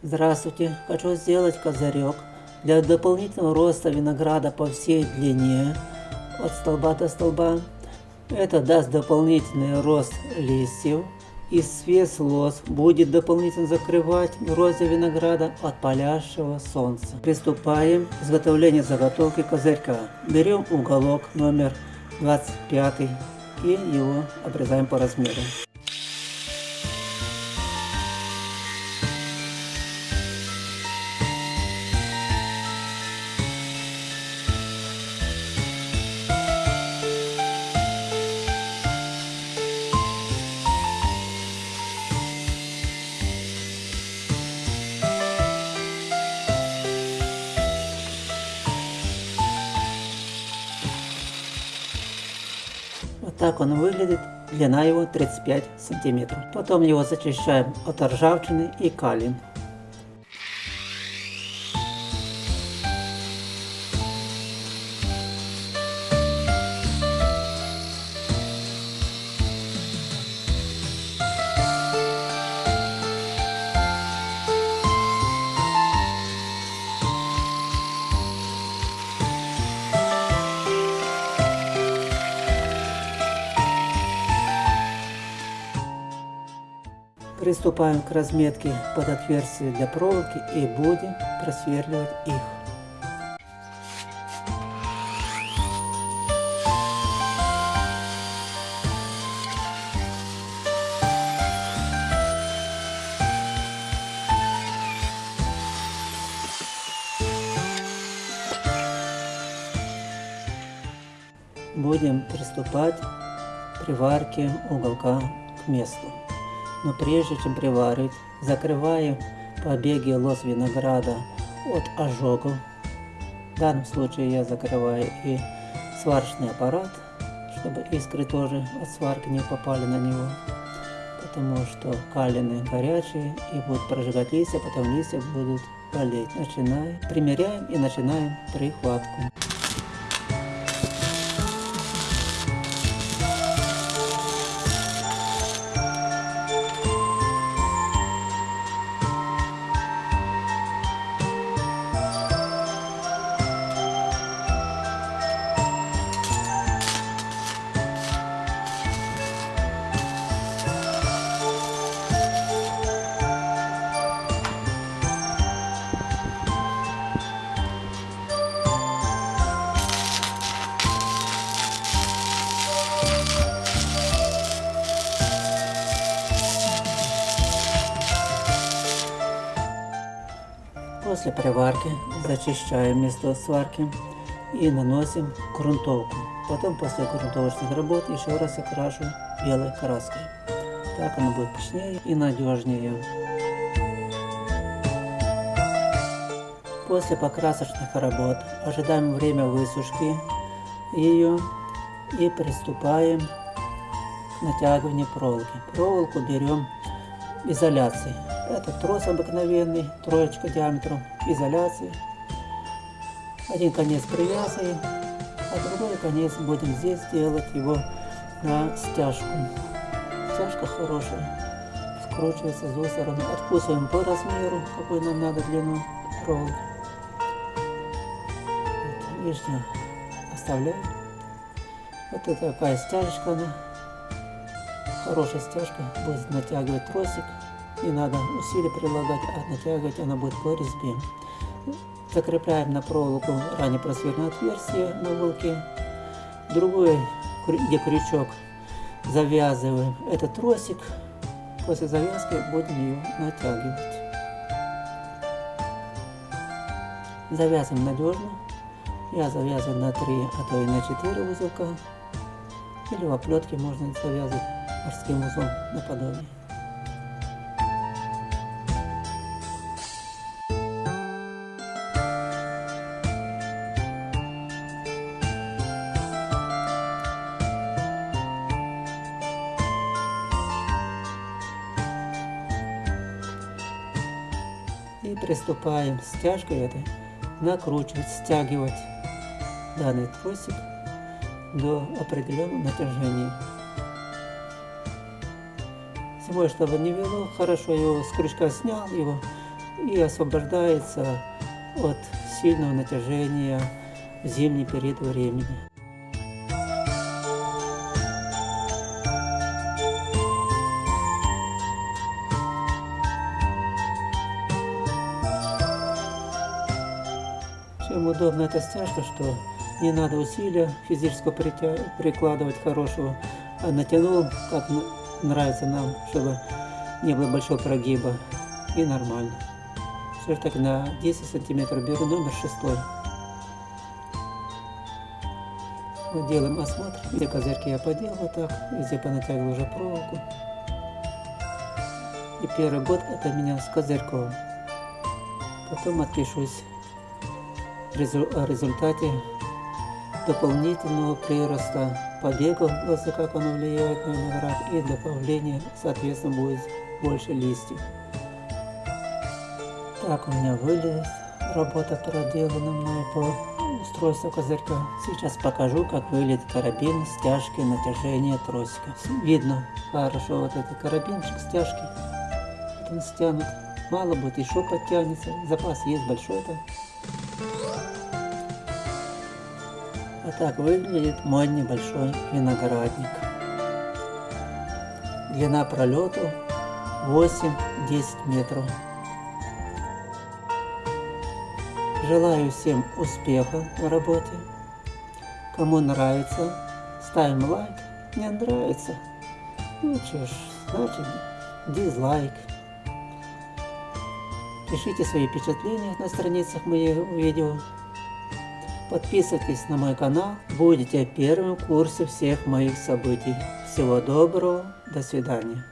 Здравствуйте! Хочу сделать козырек для дополнительного роста винограда по всей длине от столба до столба. Это даст дополнительный рост листьев и свес лоз будет дополнительно закрывать грозди винограда от палящего солнца. Приступаем к изготовлению заготовки козырька. Берем уголок номер 25 и его обрезаем по размеру. Так он выглядит. Длина его 35 сантиметров. Потом его зачищаем от ржавчины и калин. Приступаем к разметке под отверстия для проволоки и будем просверливать их. Будем приступать к приварке уголка к месту. Но прежде чем приварить, закрываем побеги лоз винограда от ожогов. В данном случае я закрываю и сварочный аппарат, чтобы искры тоже от сварки не попали на него. Потому что калины горячие и будут прожигать листья, потом листья будут болеть. Начинаем, примеряем и начинаем прихватку. После приварки зачищаем место сварки и наносим грунтовку. Потом после грунтовочных работ еще раз окрашу белой краской. Так она будет пышнее и надежнее. После покрасочных работ ожидаем время высушки ее и приступаем к натягиванию проволоки. Проволоку берем изоляции. Это трос обыкновенный, троечка диаметром изоляции. Один конец привязываем, а другой конец будем здесь делать его на стяжку. Стяжка хорошая, скручивается с двух сторон. Откусываем по размеру, какой нам надо длину проволоки. Вот, лишнюю оставляем. Вот это такая стяжечка она. Хорошая стяжка будет натягивать тросик не надо усилия прилагать, а натягивать она будет по резьбе. Закрепляем на проволоку ранее просверленное отверстие на уголке. Другой, где крючок, завязываем этот тросик. После завязки будем ее натягивать. Завязываем надежно. Я завязываю на 3, а то и на 4 узелка. Или в оплетке можно завязывать морским узлом наподобие. Приступаем стяжкой этой накручивать, стягивать данный тросик до определенного натяжения. Зимой, чтобы не вело, хорошо его с крючка снял, его и освобождается от сильного натяжения в зимний период времени. Чем удобна эта стяжка, что не надо усилия физического прикладывать хорошего, а натянул, как нравится нам, чтобы не было большого прогиба, и нормально. Все так на 10 сантиметров беру номер шестой. Вот делаем осмотр, где козырьки я поделал вот так, везде понатягивал уже проволоку. И первый год это меня с козырьком. Потом отпишусь результате дополнительного прироста побегов глаза, как оно влияет на виноград, и добавления, соответственно, будет больше листьев. Так у меня выглядит работа проделана мной по устройству козырька. Сейчас покажу, как выглядит карабин стяжки натяжения тросика. Видно хорошо вот этот карабинчик стяжки. Вот он стянут. Мало будет, еще подтянется. Запас есть большой-то. Вот так выглядит мой небольшой виноградник. Длина пролету 8-10 метров. Желаю всем успеха в работе. Кому нравится, ставим лайк. Не нравится, ну что ж, значит дизлайк. Пишите свои впечатления на страницах моих видео. Подписывайтесь на мой канал, будете первым в курсе всех моих событий. Всего доброго, до свидания.